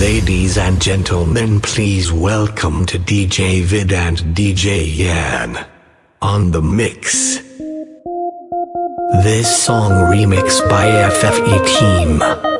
Ladies and gentlemen, please welcome to DJ Vid and DJ Yan on the mix. This song remix by FFE Team.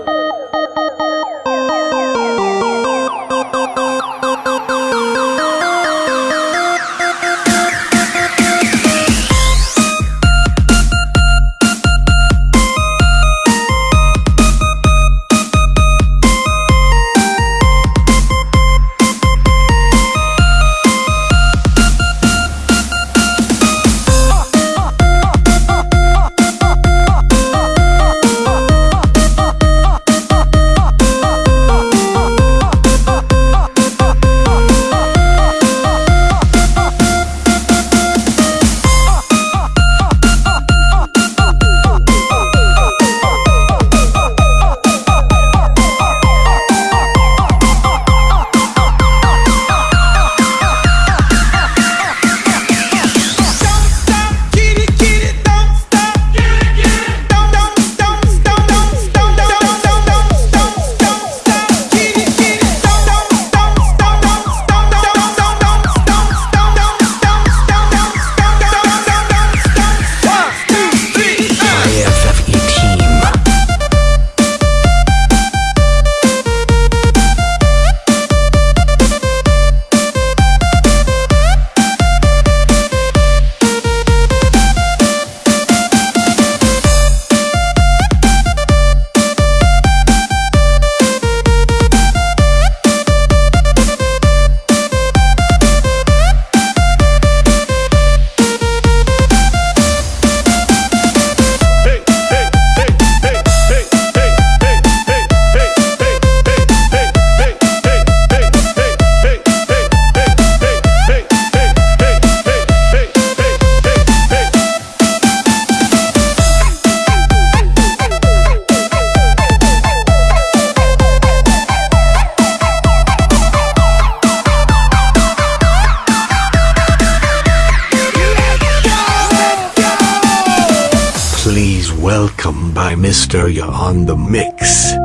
You're on the mix.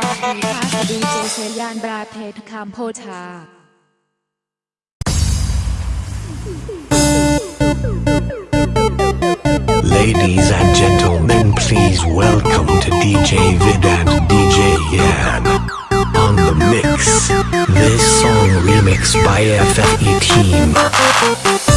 สวัสดีค่ะดีเจเชยานบราเทศคามโพชา Ladies and gentlemen, please welcome to DJ Vid and DJ Yan. On the mix, this song remixed by FFE Team.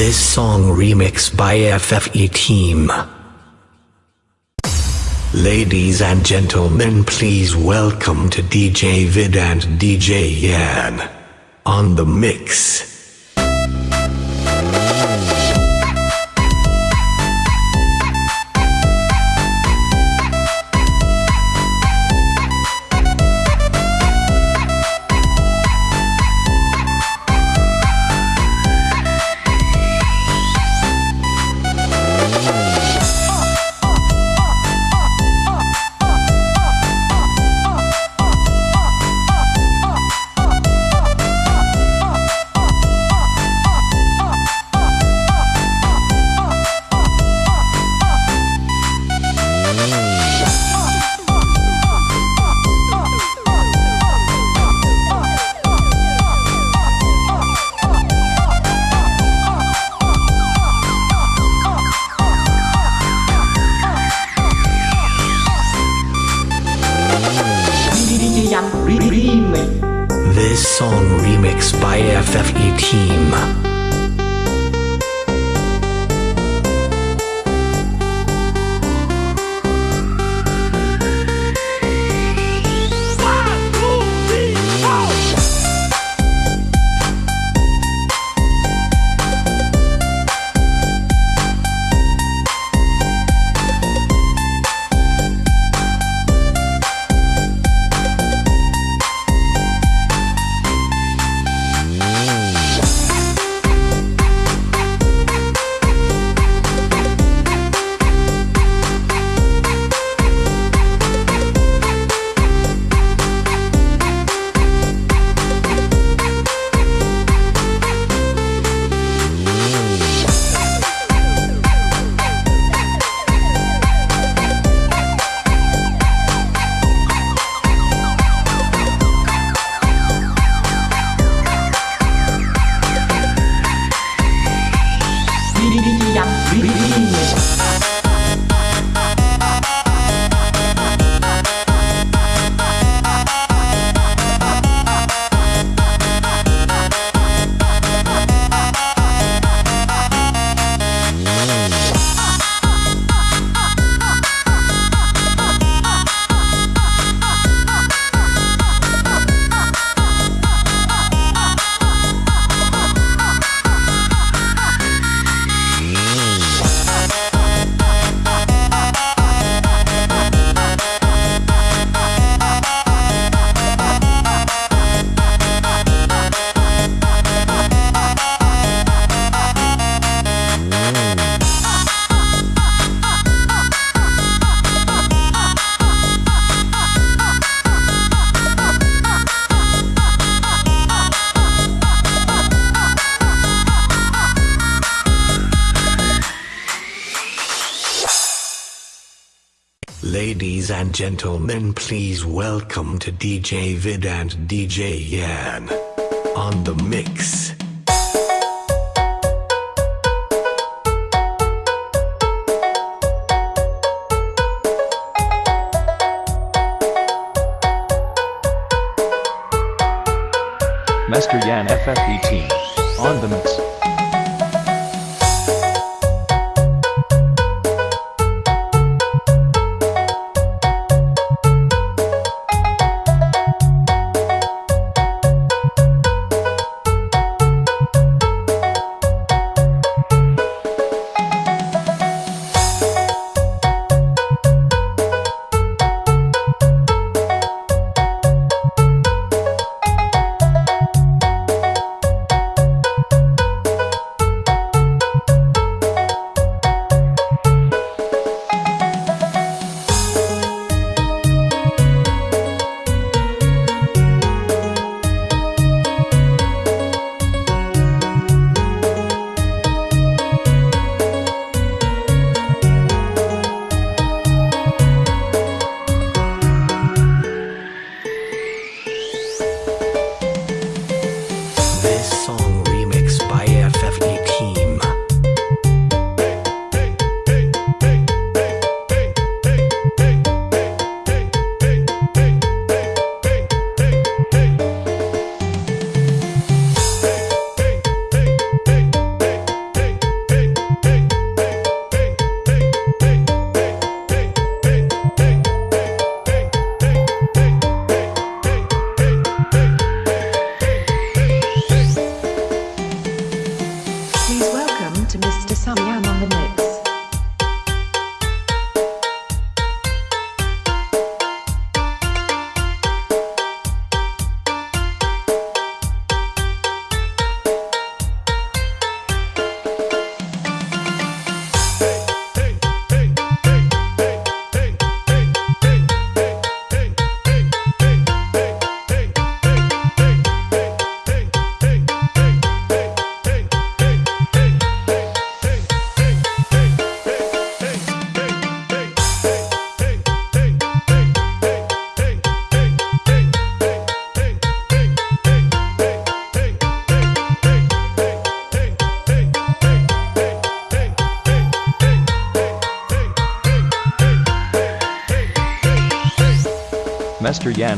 This song remix by FFE Team. Ladies and gentlemen, please welcome to DJ Vid and DJ Yan. On the mix. Gentlemen, please welcome to DJ Vid and DJ Yan on the mix.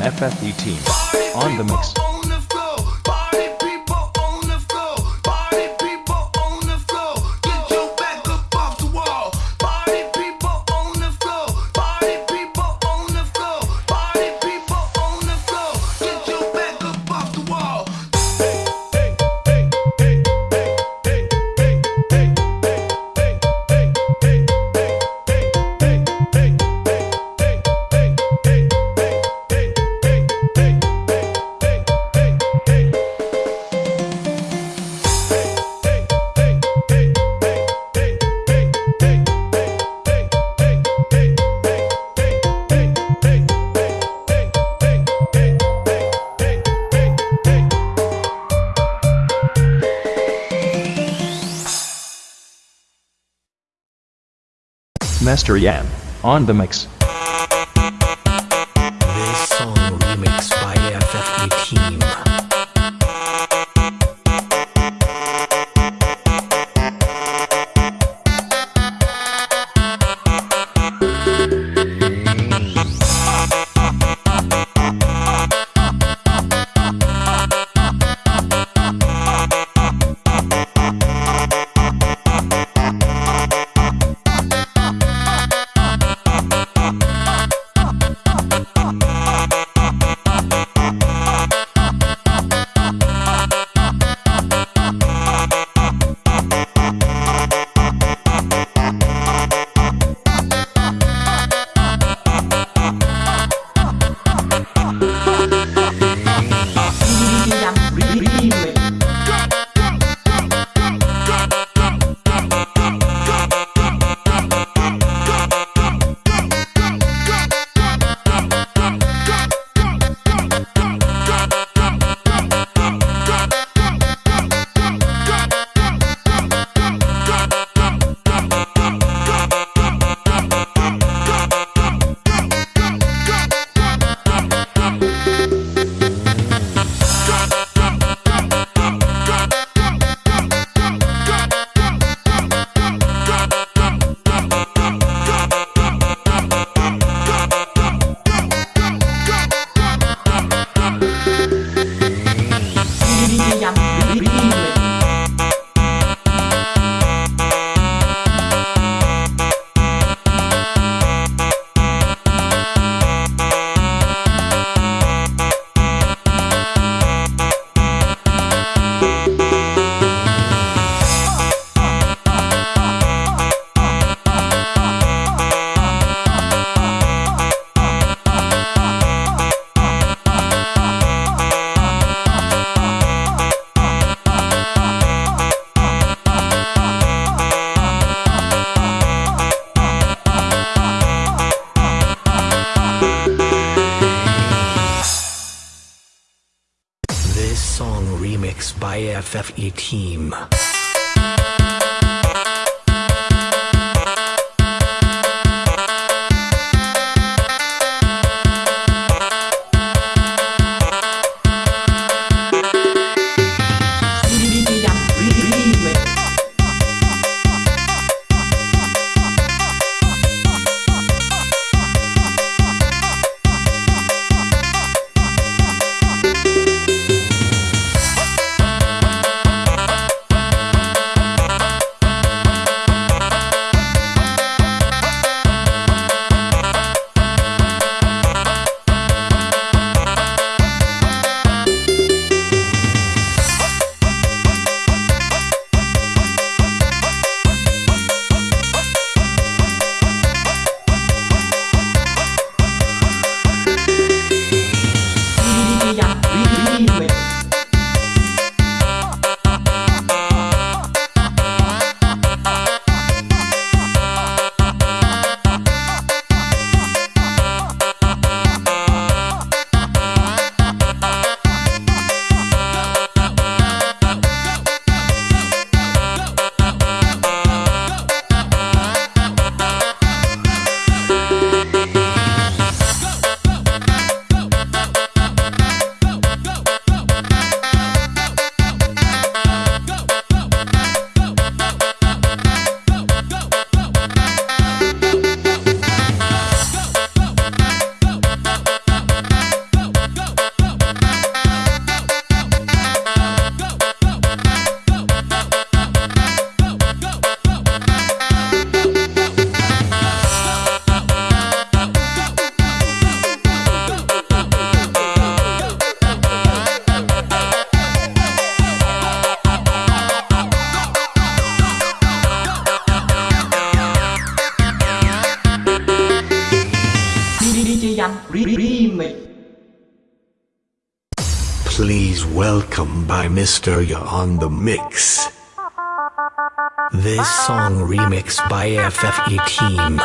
FFE team. On the mix. Mr. Yam, on the mix. IFFE team. Welcome by Mr. Ya on the mix. This song remixed by FFE Team.